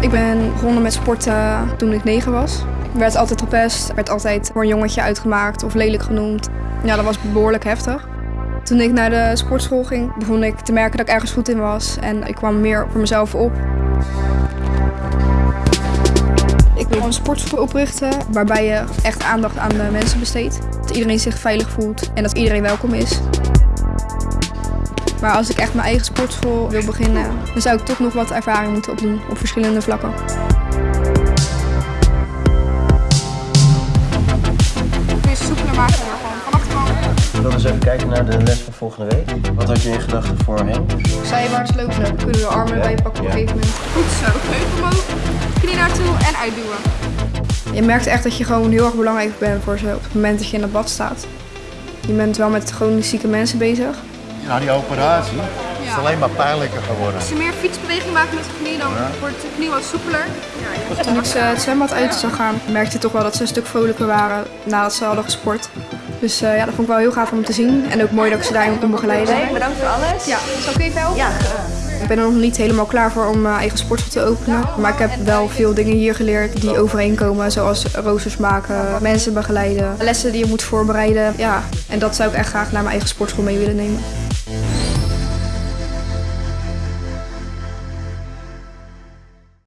Ik ben begonnen met sporten toen ik negen was. Ik werd altijd gepest, werd altijd voor een jongetje uitgemaakt of lelijk genoemd. Ja, dat was behoorlijk heftig. Toen ik naar de sportschool ging, begon ik te merken dat ik ergens goed in was. En ik kwam meer voor mezelf op. Ik wil een sportschool oprichten waarbij je echt aandacht aan de mensen besteedt. Dat iedereen zich veilig voelt en dat iedereen welkom is. Maar als ik echt mijn eigen sportschool wil beginnen, dan zou ik toch nog wat ervaring moeten opdoen op verschillende vlakken. Kun je soepeler maken gewoon van achterover. We willen eens even kijken naar de les van volgende week. Wat had je in gedachten voorheen? Zijwaarts lopen, dan kunnen we de armen bij je pakken op een Ja. gegeven moment. Goed zo, heup omhoog, knie naartoe en uitduwen. Je merkt echt dat je gewoon heel erg belangrijk bent voor ze op het moment dat je in het bad staat. Je bent wel met chronisch zieke mensen bezig. Na die operatie is het alleen maar pijnlijker geworden. Als je meer fietsbeweging maakt met de knie, dan wordt de knie wat soepeler. Toen ik ze het zwembad uit zou gaan, merkte je toch wel dat ze een stuk vrolijker waren nadat ze hadden gesport. Dus eh, ja, dat vond ik wel heel gaaf om te zien. En ook mooi dat ik ze daarin kon begeleiden. Bedankt voor alles. Ja, zal ik even helpen? Ja, Ik ben er nog niet helemaal klaar voor om mijn eigen sportschool te openen. Maar ik heb wel veel dingen hier geleerd die overeenkomen. Zoals roosters maken, mensen begeleiden, lessen die je moet voorbereiden. Ja, en dat zou ik echt graag naar mijn eigen sportschool mee willen nemen. Yeah.